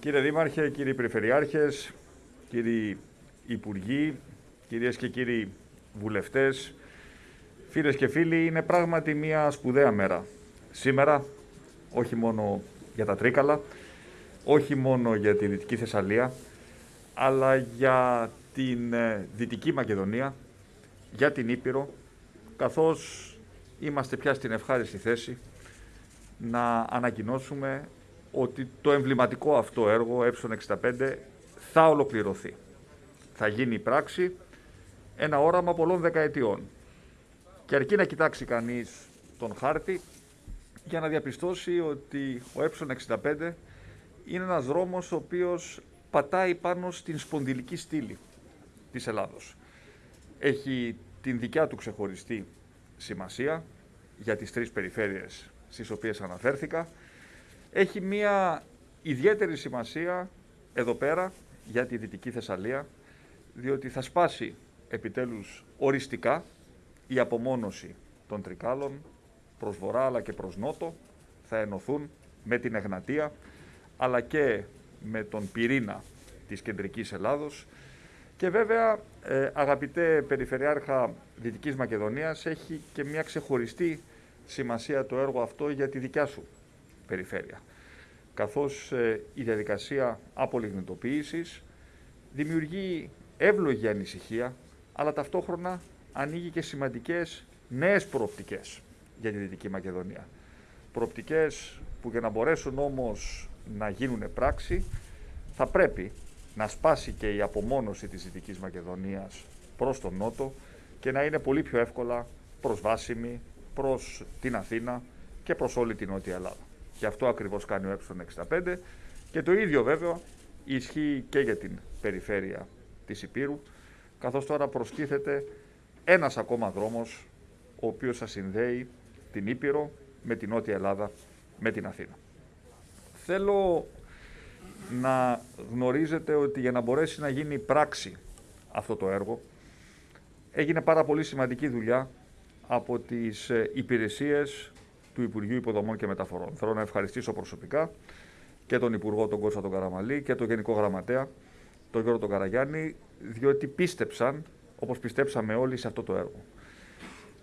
Κύριε Δήμαρχε, κύριοι Περιφερειάρχες, κύριοι Υπουργοί, κυρίες και κύριοι βουλευτές, φίλες και φίλοι, είναι πράγματι μια σπουδαία μέρα. Σήμερα, όχι μόνο για τα Τρίκαλα, όχι μόνο για τη Δυτική Θεσσαλία, αλλά για την ε, Δυτική Μακεδονία, για την Ήπειρο, καθώς είμαστε πια στην ευχάριστη θέση να ανακοινώσουμε ότι το εμβληματικό αυτό έργο, ε65, θα ολοκληρωθεί. Θα γίνει πράξη ένα όραμα πολλών δεκαετιών. Και αρκεί να κοιτάξει κανείς τον χάρτη για να διαπιστώσει ότι ο ε65 είναι ένας δρόμος ο οποίος πατάει πάνω στην σπονδυλική στήλη της Ελλάδος. Έχει την δικιά του ξεχωριστή σημασία για τις τρεις περιφέρειες στις οποίες αναφέρθηκα. Έχει μία ιδιαίτερη σημασία εδώ πέρα για τη Δυτική Θεσσαλία, διότι θα σπάσει επιτέλους οριστικά η απομόνωση των Τρικάλων προς βορρά αλλά και προς νότο, θα ενωθούν με την Εγνατία αλλά και με τον πυρήνα της κεντρικής Ελλάδος. Και βέβαια ε, αγαπητέ Περιφερειάρχα Δυτικής Μακεδονίας έχει και μια ξεχωριστή σημασία το έργο αυτό για τη δικιά σου περιφέρεια καθώς ε, η διαδικασία απολιγνητοποίησης δημιουργεί εύλογη ανησυχία αλλά ταυτόχρονα ανοίγει και σημαντικές νέες προοπτικές για τη Δυτική Μακεδονία. Προοπτικές που για να μπορέσουν όμως να γίνουν πράξη θα πρέπει να σπάσει και η απομόνωση της Δυτικής Μακεδονίας προς τον Νότο και να είναι πολύ πιο εύκολα προσβάσιμη προς την Αθήνα και προς όλη την Νότια Ελλάδα. Και αυτό ακριβώς κάνει ο ε65 και το ίδιο βέβαια ισχύει και για την περιφέρεια της Υπήρου καθώς τώρα προστίθεται ένας ακόμα δρόμος ο οποίος θα συνδέει την Ήπειρο με την Νότια Ελλάδα, με την Αθήνα. Θέλω να γνωρίζετε ότι για να μπορέσει να γίνει πράξη αυτό το έργο έγινε πάρα πολύ σημαντική δουλειά από τις ε, υπηρεσίες του Υπουργείου Υποδομών και Μεταφορών. Θέλω να ευχαριστήσω προσωπικά και τον Υπουργό τον Κώστα τον Καραμαλή και τον Γενικό Γραμματέα τον Γιώργο τον Καραγιάννη διότι πίστεψαν όπως πιστέψαμε όλοι σε αυτό το έργο.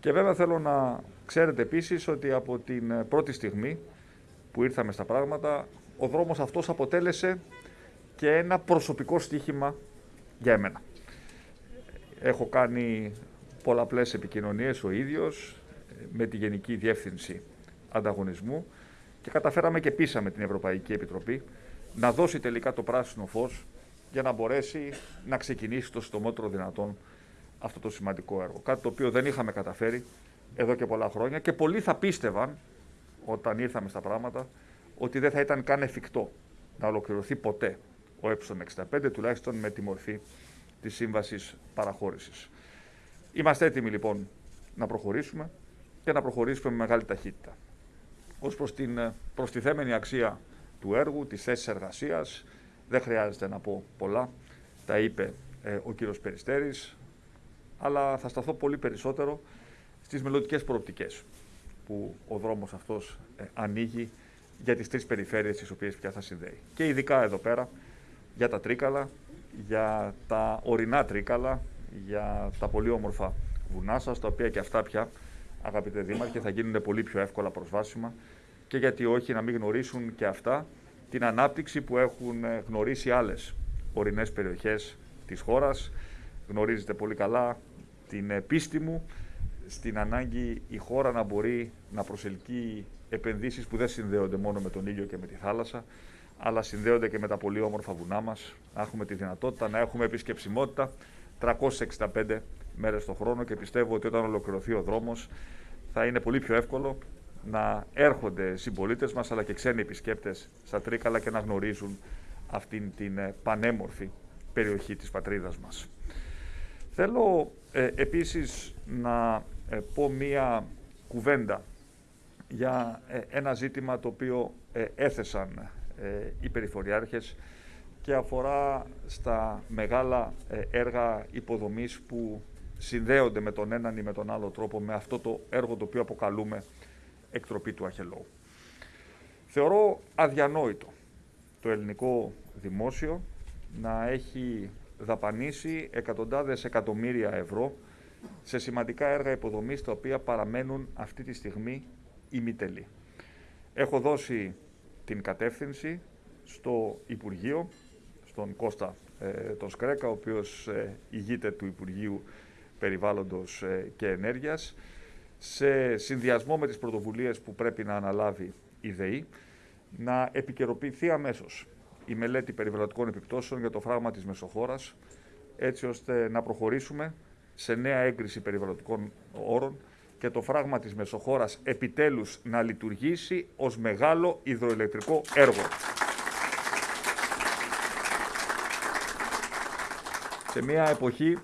Και βέβαια θέλω να ξέρετε επίσης ότι από την ε, πρώτη στιγμή που ήρθαμε στα πράγματα ο δρόμος αυτός αποτέλεσε και ένα προσωπικό στοίχημα για εμένα. Έχω κάνει πολλαπλές επικοινωνίες ο ίδιος ε, με τη Γενική Διεύθυνση Ανταγωνισμού και καταφέραμε και πείσαμε την Ευρωπαϊκή Επιτροπή να δώσει τελικά το πράσινο φως για να μπορέσει να ξεκινήσει το συντομότερο δυνατόν αυτό το σημαντικό έργο. Κάτι το οποίο δεν είχαμε καταφέρει εδώ και πολλά χρόνια και πολλοί θα πίστευαν όταν ήρθαμε στα πράγματα ότι δεν θα ήταν καν εφικτό να ολοκληρωθεί ποτέ ο ε65, τουλάχιστον με τη μορφή της σύμβασης παραχώρησης. Είμαστε έτοιμοι λοιπόν να προχωρήσουμε και να προχωρήσουμε με μεγάλη ταχύτητα. Ως προς την ε, προστιθέμενη αξία του έργου, της θέσης εργασίας, δεν χρειάζεται να πω πολλά. Τα είπε ε, ο κύριος Περιστέρης, αλλά θα σταθώ πολύ περισσότερο στις μελλοντικές προοπτικές που ο δρόμος αυτός ε, ανοίγει για τις τρεις περιφέρειες τις οποίες πια θα συνδέει. Και ειδικά εδώ πέρα για τα Τρίκαλα, για τα ορεινά Τρίκαλα, για τα πολύ όμορφα βουνά σας, τα οποία και αυτά πια, αγαπητέ Δήμαρχε, θα γίνουν πολύ πιο εύκολα προσβάσιμα και γιατί όχι να μην γνωρίσουν και αυτά την ανάπτυξη που έχουν ε, γνωρίσει άλλες ορεινές περιοχές της χώρας. Γνωρίζετε πολύ καλά την πίστη μου στην ανάγκη η χώρα να μπορεί να προσελκύει επενδύσεις που δεν συνδέονται μόνο με τον ήλιο και με τη θάλασσα, αλλά συνδέονται και με τα πολύ όμορφα βουνά μας. Να έχουμε τη δυνατότητα να έχουμε επισκεψιμότητα 365 μέρες το χρόνο και πιστεύω ότι όταν ολοκληρωθεί ο δρόμος θα είναι πολύ πιο εύκολο να έρχονται συμπολίτες μας αλλά και ξένοι επισκέπτες στα Τρίκαλα και να γνωρίζουν αυτήν την ε, πανέμορφη περιοχή της πατρίδας μας. Θέλω ε, επίσης να ε, πω μία κουβέντα για ε, ένα ζήτημα το οποίο έθεσαν οι περιφοριάρχες και αφορά στα μεγάλα έργα υποδομής που συνδέονται με τον έναν ή με τον άλλο τρόπο με αυτό το έργο το οποίο αποκαλούμε εκτροπή του Αχελώου. Θεωρώ αδιανόητο το ελληνικό δημόσιο να έχει δαπανίσει εκατοντάδες εκατομμύρια ευρώ σε σημαντικά έργα υποδομής τα οποία παραμένουν αυτή τη στιγμή ημιτελή. Έχω δώσει την κατεύθυνση στο Υπουργείο, στον Κώστα ε, τον Σκρέκα, ο οποίος ε, ηγείται του Υπουργείου Περιβάλλοντος ε, και Ενέργειας, σε συνδυασμό με τις πρωτοβουλίες που πρέπει να αναλάβει η ΔΕΗ, να επικαιροποιηθεί αμέσως η μελέτη περιβαλλοντικών επιπτώσεων για το φράγμα της Μεσοχώρας, έτσι ώστε να προχωρήσουμε σε νέα έγκριση περιβαλλοντικών όρων και το φράγμα της Μεσοχώρας επιτέλους να λειτουργήσει ως μεγάλο υδροελεκτρικό έργο. Σε μια εποχή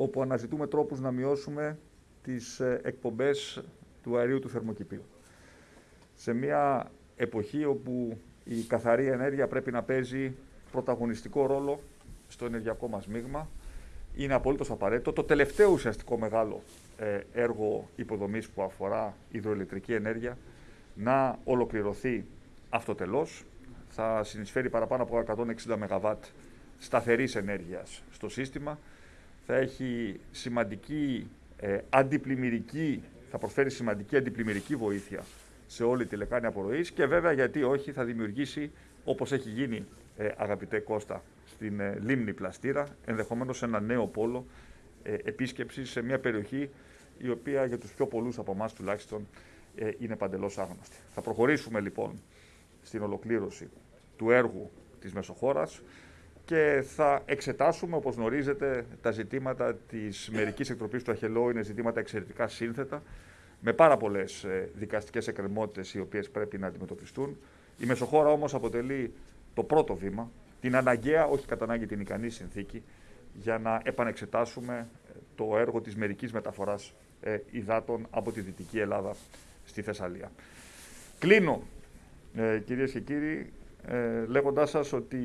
όπου αναζητούμε τρόπους να μειώσουμε τις ε, εκπομπές του αερίου του θερμοκηπίου. Σε μια εποχή όπου η καθαρή ενέργεια πρέπει να παίζει πρωταγωνιστικό ρόλο στο ενεργειακό μας μείγμα, είναι απολύτως απαραίτητο. Το τελευταίο ουσιαστικό μεγάλο ε, έργο υποδομής που αφορά υδροελεκτρική ενέργεια να ολοκληρωθεί αυτοτελώς. Θα συνεισφέρει παραπάνω από 160 ΜΒ σταθερής ενέργειας στο σύστημα. Θα έχει σημαντική ε, αντιπλημμυρική, θα προσφέρει σημαντική αντιπλημμυρική βοήθεια σε όλη τη λεκάνη απορροής και βέβαια γιατί όχι θα δημιουργήσει όπως έχει γίνει ε, αγαπητέ Κώστα στην ε, λίμνη Πλαστήρα ενδεχομένως ένα νέο πόλο ε, επίσκεψης σε μια περιοχή η οποία για τους πιο πολλούς από εμάς τουλάχιστον ε, είναι παντελώς άγνωστη. Θα προχωρήσουμε λοιπόν στην ολοκλήρωση του έργου της Μεσοχώρας και θα εξετάσουμε, όπως γνωρίζετε, τα ζητήματα της μερικής εκτροπής του Αχελό είναι ζητήματα εξαιρετικά σύνθετα, με πάρα πολλές δικαστικές εκκρεμότητες οι οποίες πρέπει να αντιμετωπιστούν. Η Μεσοχώρα όμως αποτελεί το πρώτο βήμα, την αναγκαία, όχι κατά ανάγκη την ικανή συνθήκη, για να επανεξετάσουμε το έργο της μερικής μεταφοράς ε, υδάτων από τη Δυτική Ελλάδα στη Θεσσαλία. Κλείνω, ε, κυρίες και κύριοι, ε, λέγοντάς σας ότι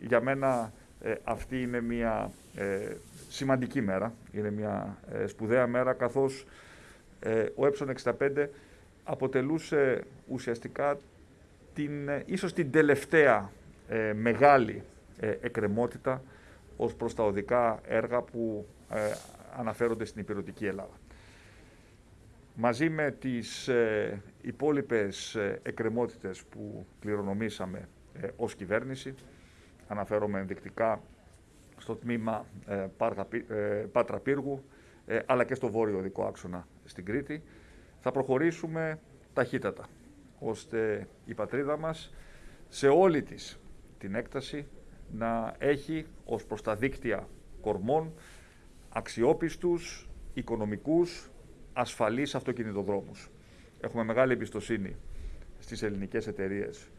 για μένα ε, αυτή είναι μια ε, σημαντική μέρα, είναι μια ε, σπουδαία μέρα, καθώς ο Έψον 65 αποτελούσε ουσιαστικά την, ίσως την τελευταία μεγάλη εκκρεμότητα ως προς τα οδικά έργα που αναφέρονται στην υπηρετική Ελλάδα. Μαζί με τις ε, υπόλοιπες ε, εκκρεμότητες που κληρονομήσαμε ε, ως κυβέρνηση, αναφέρομαι ενδεικτικά στο τμήμα ε, Πάτρα Πύργου, αλλά και στο βόρειο δικό άξονα στην Κρήτη, θα προχωρήσουμε ταχύτατα, ώστε η πατρίδα μας σε όλη της την έκταση να έχει ως προς τα δίκτυα κορμών αξιόπιστους, οικονομικούς, ασφαλείς αυτοκινητοδρόμους. Έχουμε μεγάλη εμπιστοσύνη στις ελληνικές εταιρείες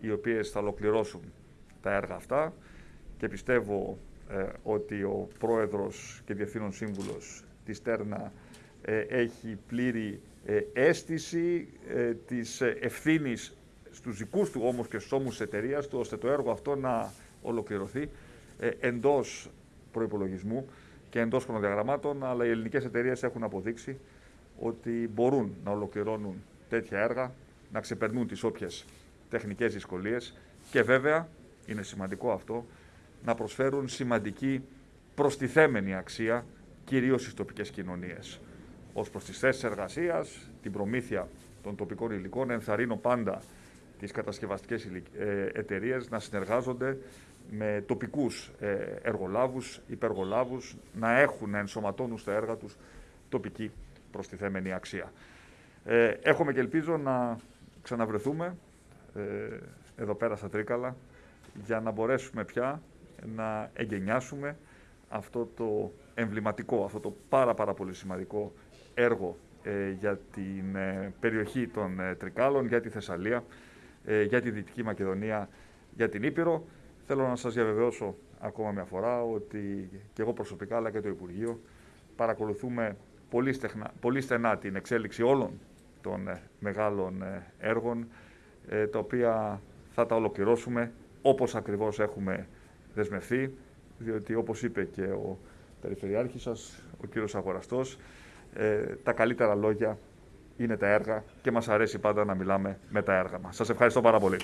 οι οποίες θα ολοκληρώσουν τα έργα αυτά και πιστεύω ε, ότι ο πρόεδρος και διευθύνων σύμβουλος της Τέρνα ε, έχει πλήρη ε, αίσθηση ε, της ευθύνης στους δικούς του όμως και στους ώμους της εταιρείας του, ώστε το έργο αυτό να ολοκληρωθεί εντός προϋπολογισμού και εντός χρονοδιαγραμμάτων, αλλά οι ελληνικές εταιρείες έχουν αποδείξει ότι μπορούν να ολοκληρώνουν τέτοια έργα, να ξεπερνούν τις όποιες τεχνικές δυσκολίες και βέβαια, είναι σημαντικό αυτό, να προσφέρουν σημαντική προστιθέμενη αξία κυρίως στις τοπικές κοινωνίες. Ως προς τις θέσεις εργασίας, την προμήθεια των τοπικών υλικών, ενθαρρύνω πάντα τις κατασκευαστικές ε, εταιρείες να συνεργάζονται με τοπικούς ε, εργολάβους, υπεργολάβους, να έχουν, να ενσωματώνουν στα έργα τους τοπική προστιθέμενη αξία. Ε, έχουμε και ελπίζω να ξαναβρεθούμε ε, εδώ πέρα στα Τρίκαλα για να μπορέσουμε πια να εγκαινιάσουμε αυτό το εμβληματικό, αυτό το πάρα πάρα πολύ σημαντικό έργο ε, για την ε, περιοχή των Τρικάλων, για τη Θεσσαλία, για τη Δυτική Μακεδονία, για την Ήπειρο. Θέλω να σας διαβεβαιώσω ακόμα μια φορά ότι και εγώ προσωπικά αλλά και το Υπουργείο παρακολουθούμε πολύ, στεχνα, πολύ στενά την εξέλιξη όλων των ε, μεγάλων ε, έργων, ε, τα οποία θα τα ολοκληρώσουμε όπως ακριβώς έχουμε δεσμευθεί, διότι όπως είπε και ο Περιφερειάρχης σας, ο κύριος Αγοραστός, τα καλύτερα λόγια είναι τα έργα και μας αρέσει πάντα να μιλάμε με τα έργα μας. Σας ευχαριστώ πάρα πολύ.